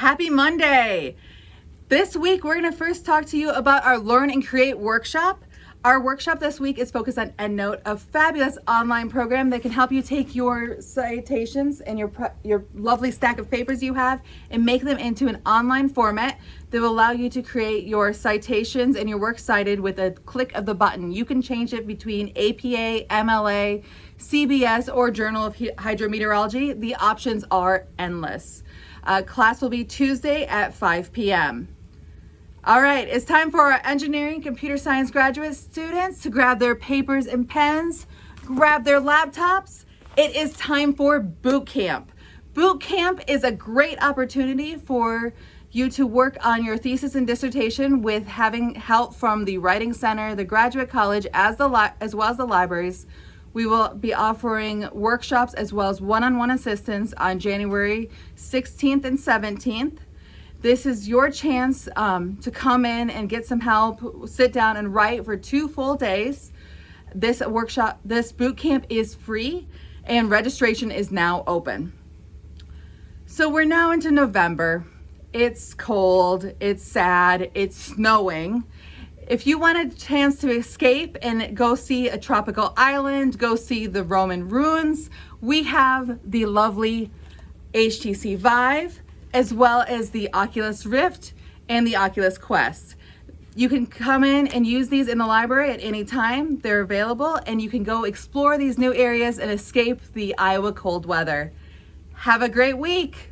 Happy Monday! This week, we're going to first talk to you about our Learn and Create workshop. Our workshop this week is focused on EndNote, a fabulous online program that can help you take your citations and your, your lovely stack of papers you have and make them into an online format that will allow you to create your citations and your works cited with a click of the button. You can change it between APA, MLA, CBS, or Journal of Hydrometeorology. The options are endless. Uh, class will be Tuesday at 5 p.m. All right, it's time for our engineering computer science graduate students to grab their papers and pens, grab their laptops. It is time for boot camp. Boot camp is a great opportunity for you to work on your thesis and dissertation with having help from the Writing Center, the Graduate College, as, the as well as the libraries. We will be offering workshops as well as one-on-one -on -one assistance on January 16th and 17th. This is your chance um, to come in and get some help, sit down and write for two full days. This workshop, this boot camp is free and registration is now open. So we're now into November. It's cold, it's sad, it's snowing. If you want a chance to escape and go see a tropical island, go see the Roman ruins, we have the lovely HTC Vive, as well as the Oculus Rift and the Oculus Quest. You can come in and use these in the library at any time. They're available and you can go explore these new areas and escape the Iowa cold weather. Have a great week.